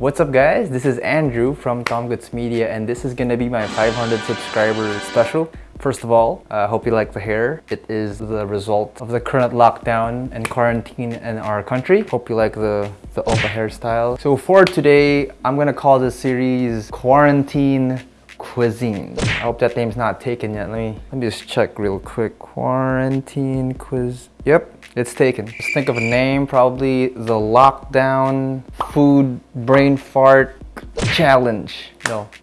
What's up guys? This is Andrew from Tom Goods Media and this is gonna be my 500 subscriber special. First of all, I uh, hope you like the hair. It is the result of the current lockdown and quarantine in our country. Hope you like the, the Opa hairstyle. So for today, I'm gonna call this series Quarantine Cuisine. I hope that name's not taken yet. Let me, let me just check real quick. Quarantine Quiz. Yep, it's taken. Just think of a name, probably the lockdown food brain fart challenge.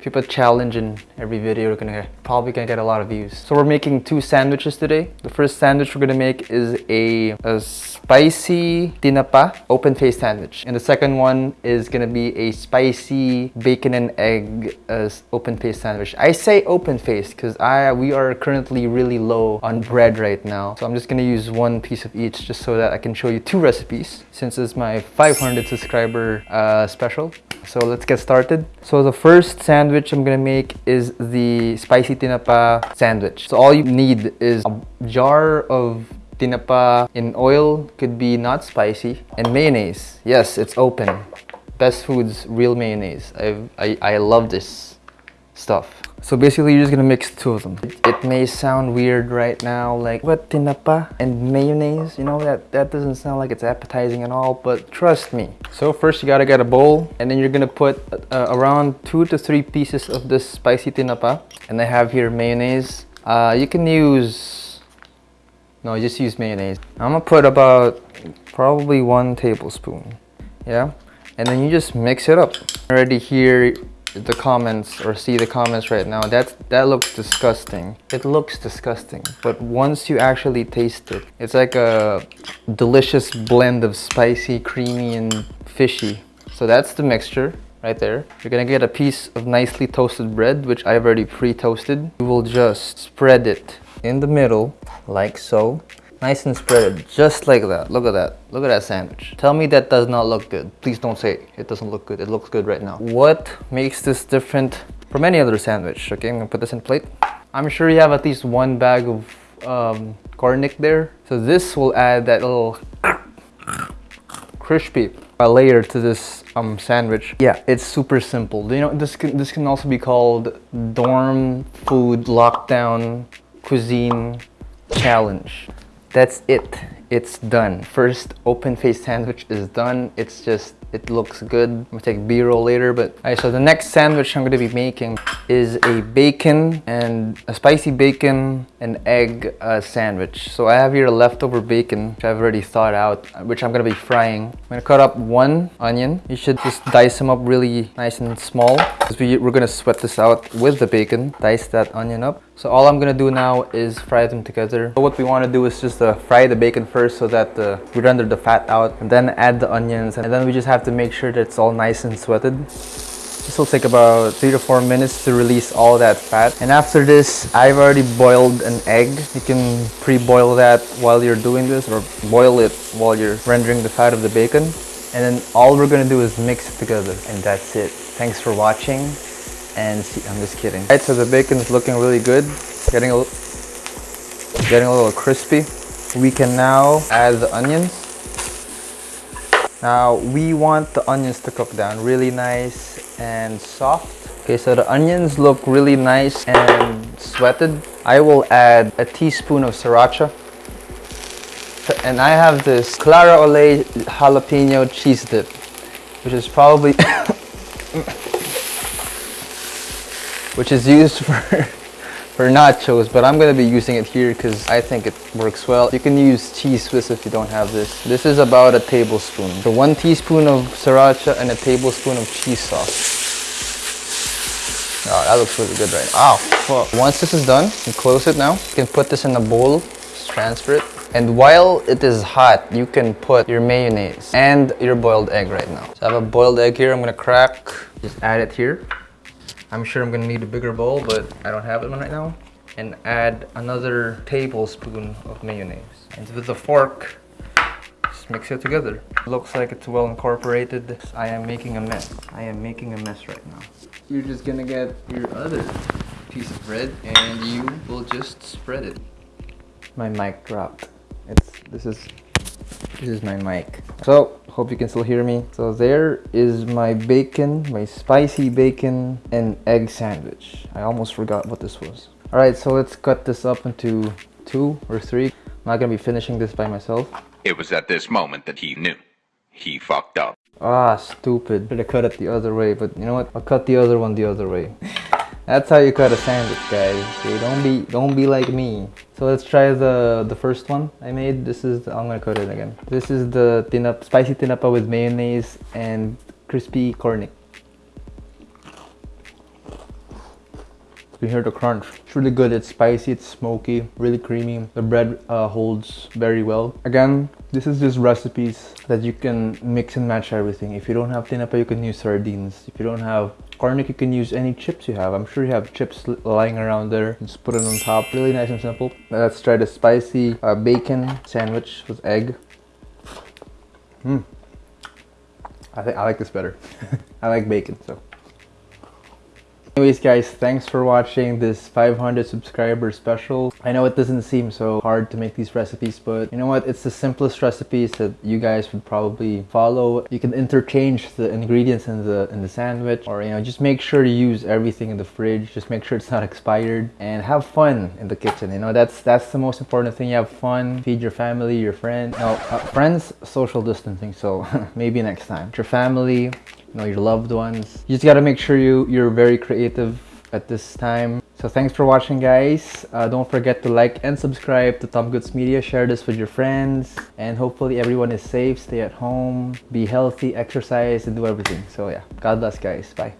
You put challenge in every video, you're gonna probably gonna get a lot of views. So we're making two sandwiches today. The first sandwich we're gonna make is a, a spicy tinapa open face sandwich. And the second one is gonna be a spicy bacon and egg uh, open face sandwich. I say open face because I we are currently really low on bread right now. So I'm just gonna use one piece of each just so that I can show you two recipes since it's my 500 subscriber uh, special. So let's get started. So the first sandwich I'm gonna make is the spicy tinapa sandwich. So all you need is a jar of tinapa in oil, could be not spicy, and mayonnaise. Yes, it's open. Best Foods real mayonnaise. I've, I, I love this stuff. So basically you're just gonna mix two of them. It, may sound weird right now, like what tinapa and mayonnaise, you know, that, that doesn't sound like it's appetizing at all, but trust me. So first you gotta get a bowl and then you're gonna put uh, around two to three pieces of this spicy tinapa. And I have here mayonnaise. Uh, you can use, no, just use mayonnaise. I'm gonna put about probably one tablespoon, yeah? And then you just mix it up. Already here, the comments or see the comments right now that that looks disgusting. It looks disgusting but once you actually taste it it's like a delicious blend of spicy creamy and fishy. So that's the mixture right there. You're gonna get a piece of nicely toasted bread which i've already pre-toasted. You will just spread it in the middle like so Nice and spread, just like that. Look at that. Look at that sandwich. Tell me that does not look good. Please don't say it doesn't look good. It looks good right now. What makes this different from any other sandwich? Okay, I'm gonna put this in plate. I'm sure you have at least one bag of um, there. So this will add that little crispy layer to this um, sandwich. Yeah, it's super simple. You know, this can, this can also be called dorm food lockdown cuisine challenge that's it. It's done. First open face sandwich is done. It's just it looks good. I'm gonna take b-roll later but all right so the next sandwich i'm to be making is a bacon and a spicy bacon and egg uh, sandwich. So i have here a leftover bacon which i've already thawed out which i'm to be frying. I'm to cut up one onion. You should just dice them up really nice and small because we, we're to sweat this out with the bacon. Dice that onion up so all I'm gonna do now is fry them together. So what we wanna do is just uh, fry the bacon first so that uh, we render the fat out and then add the onions and then we just have to make sure that it's all nice and sweated. This will take about three to four minutes to release all that fat. And after this, I've already boiled an egg. You can pre-boil that while you're doing this or boil it while you're rendering the fat of the bacon. And then all we're gonna do is mix it together and that's it. Thanks for watching and see, I'm just kidding. Right, so the bacon is looking really good, getting a, getting a little crispy. We can now add the onions. Now we want the onions to cook down really nice and soft. Okay, so the onions look really nice and sweated. I will add a teaspoon of sriracha. And I have this Clara Ole jalapeno cheese dip, which is probably which is used for for nachos but I'm gonna be using it here because I think it works well you can use Cheez Whiz if you don't have this this is about a tablespoon so one teaspoon of sriracha and a tablespoon of cheese sauce oh that looks really good right now oh fuck. once this is done you close it now you can put this in a bowl transfer it and while it is hot, you can put your mayonnaise and your boiled egg right now. So I have a boiled egg here, I'm gonna crack. Just add it here. I'm sure I'm gonna need a bigger bowl, but I don't have it right now. And add another tablespoon of mayonnaise. And with a fork, just mix it together. Looks like it's well incorporated. I am making a mess. I am making a mess right now. You're just gonna get your other piece of bread and you will just spread it. My mic dropped. It's this is this is my mic. So Hope you can still hear me. So there is my bacon, my spicy bacon and egg sandwich. I almost forgot what this was. All right, so let's cut this up into two or three. I'm not gonna be finishing this by myself. It was at this moment that he knew. He fucked up. Ah, stupid. Should have cut it the other way, but you know what? I'll cut the other one the other way. That's how you cut a sandwich, guys. Okay, don't be don't be like me. So let's try the the first one I made. This is the, I'm gonna cut it again. This is the tinap, spicy tinapa with mayonnaise and crispy cornic. You hear the crunch. It's really good. It's spicy, it's smoky, really creamy. The bread uh, holds very well. Again, this is just recipes that you can mix and match everything. If you don't have tinapa, you can use sardines. If you don't have cornic, you can use any chips you have. I'm sure you have chips lying around there. Just put it on top. Really nice and simple. Let's try the spicy uh, bacon sandwich with egg. Hmm. I think I like this better. I like bacon, so. Anyways guys, thanks for watching this 500 subscriber special. I know it doesn't seem so hard to make these recipes, but you know what? It's the simplest recipes that you guys would probably follow. You can interchange the ingredients in the in the sandwich or you know, just make sure to use everything in the fridge. Just make sure it's not expired and have fun in the kitchen. You know, that's that's the most important thing. You have fun, feed your family, your friends. No, uh, friends, social distancing, so maybe next time. Your family, you know, your loved ones. You just gotta make sure you, you're very creative at this time. So thanks for watching guys. Uh, don't forget to like and subscribe to Tom Goods Media. Share this with your friends. And hopefully everyone is safe, stay at home, be healthy, exercise, and do everything. So yeah, God bless guys. Bye.